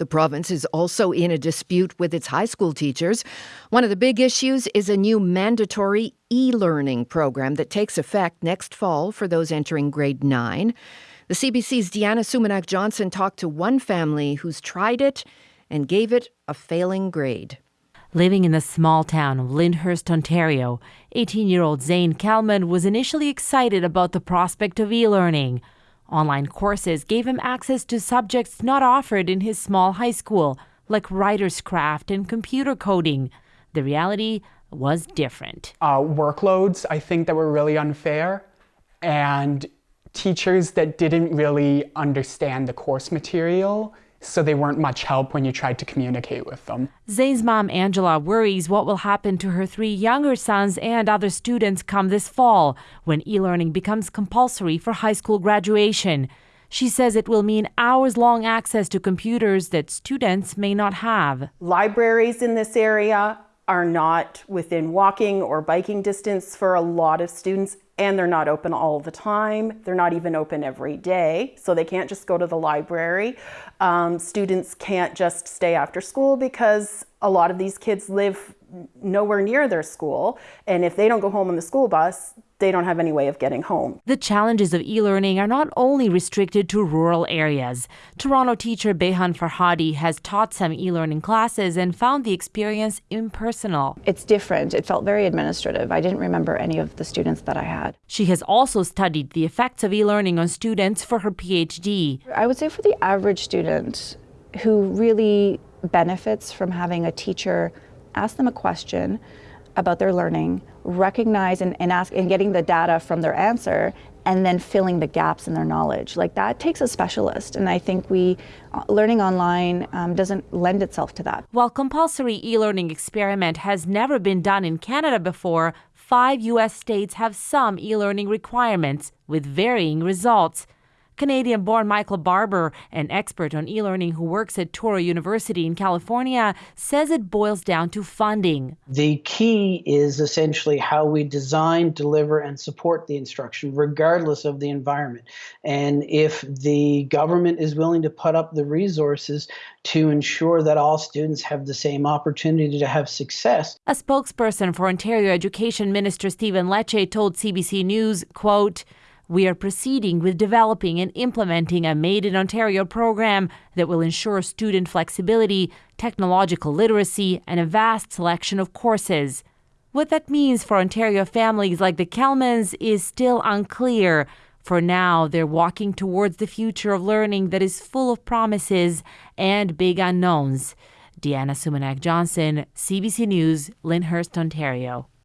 The province is also in a dispute with its high school teachers. One of the big issues is a new mandatory e learning program that takes effect next fall for those entering grade 9. The CBC's Deanna Sumanac Johnson talked to one family who's tried it and gave it a failing grade. Living in the small town of Lyndhurst, Ontario, 18 year old Zane Kalman was initially excited about the prospect of e learning. Online courses gave him access to subjects not offered in his small high school, like writer's craft and computer coding. The reality was different. Uh, workloads, I think, that were really unfair, and teachers that didn't really understand the course material so they weren't much help when you tried to communicate with them. Zane's mom, Angela, worries what will happen to her three younger sons and other students come this fall when e learning becomes compulsory for high school graduation. She says it will mean hours long access to computers that students may not have. Libraries in this area are not within walking or biking distance for a lot of students and they're not open all the time. They're not even open every day, so they can't just go to the library. Um, students can't just stay after school because a lot of these kids live nowhere near their school, and if they don't go home on the school bus, they don't have any way of getting home. The challenges of e learning are not only restricted to rural areas. Toronto teacher Beyhan Farhadi has taught some e learning classes and found the experience impersonal. It's different. It felt very administrative. I didn't remember any of the students that I had. She has also studied the effects of e learning on students for her PhD. I would say for the average student who really benefits from having a teacher ask them a question about their learning, recognize and, and ask and getting the data from their answer and then filling the gaps in their knowledge. Like that takes a specialist. And I think we, uh, learning online um, doesn't lend itself to that. While compulsory e learning experiment has never been done in Canada before, five U.S. states have some e learning requirements with varying results. Canadian born Michael Barbour, an expert on e learning who works at Touro University in California, says it boils down to funding. The key is essentially how we design, deliver, and support the instruction, regardless of the environment. And if the government is willing to put up the resources to ensure that all students have the same opportunity to have success. A spokesperson for Ontario Education Minister Stephen Lecce told CBC News, quote, we are proceeding with developing and implementing a Made in Ontario program that will ensure student flexibility, technological literacy, and a vast selection of courses. What that means for Ontario families like the Kelmans is still unclear. For now, they're walking towards the future of learning that is full of promises and big unknowns. Deanna Sumanac Johnson, CBC News, Lyndhurst, Ontario.